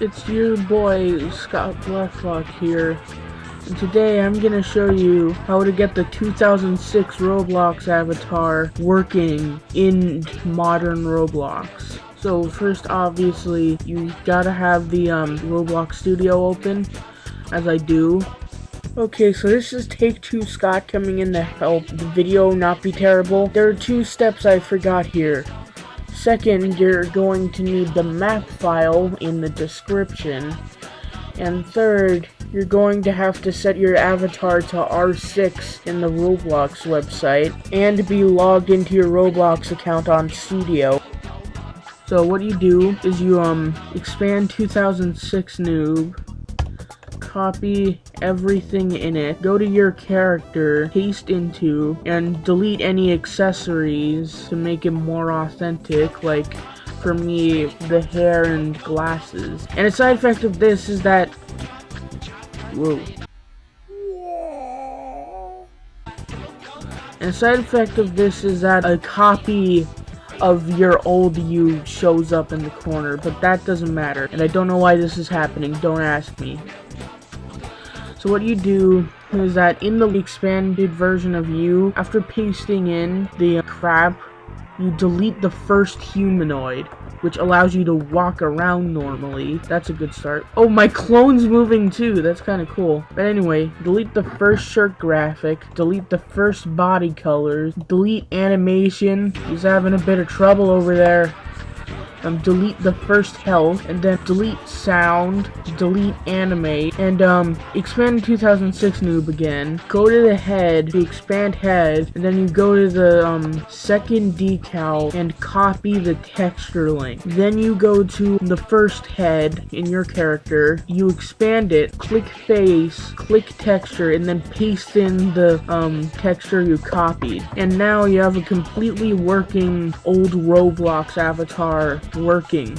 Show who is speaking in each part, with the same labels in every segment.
Speaker 1: it's your boy Scott Blacklock here and today I'm gonna show you how to get the 2006 Roblox avatar working in modern Roblox. So first obviously you gotta have the um, Roblox studio open as I do Okay, so this is take two Scott coming in to help the video not be terrible. There are two steps I forgot here. Second, you're going to need the map file in the description. And third, you're going to have to set your avatar to R6 in the Roblox website, and be logged into your Roblox account on Studio. So what you do is you um expand 2006 noob, copy everything in it, go to your character, paste into, and delete any accessories to make it more authentic, like for me, the hair and glasses. And a side effect of this is that... Whoa. And a side effect of this is that a copy of your old you shows up in the corner, but that doesn't matter. And I don't know why this is happening, don't ask me. So what you do is that in the expanded version of you, after pasting in the crap, you delete the first humanoid, which allows you to walk around normally. That's a good start. Oh, my clone's moving too. That's kind of cool. But anyway, delete the first shirt graphic, delete the first body colors, delete animation. He's having a bit of trouble over there um, delete the first health, and then delete sound, delete anime, and um, expand 2006 noob again. Go to the head, to expand head, and then you go to the um, second decal and copy the texture link. Then you go to the first head in your character, you expand it, click face, click texture, and then paste in the um, texture you copied. And now you have a completely working old Roblox avatar working.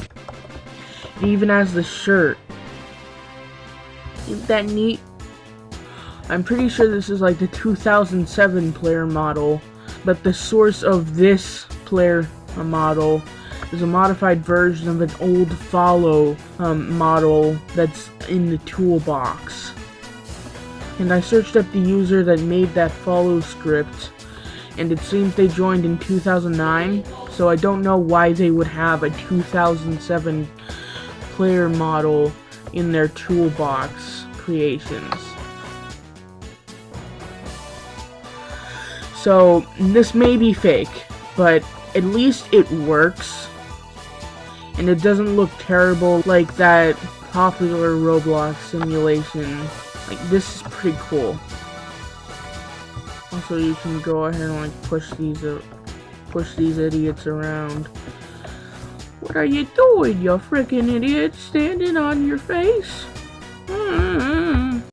Speaker 1: It even has the shirt. Isn't that neat? I'm pretty sure this is like the 2007 player model, but the source of this player model is a modified version of an old follow um, model that's in the toolbox. And I searched up the user that made that follow script, and it seems they joined in 2009, so I don't know why they would have a 2007 player model in their toolbox creations. So, this may be fake, but at least it works. And it doesn't look terrible like that popular Roblox simulation. Like, this is pretty cool. Also, you can go ahead and like push these uh, push these idiots around. What are you doing, you freaking idiot? Standing on your face? Mm -hmm.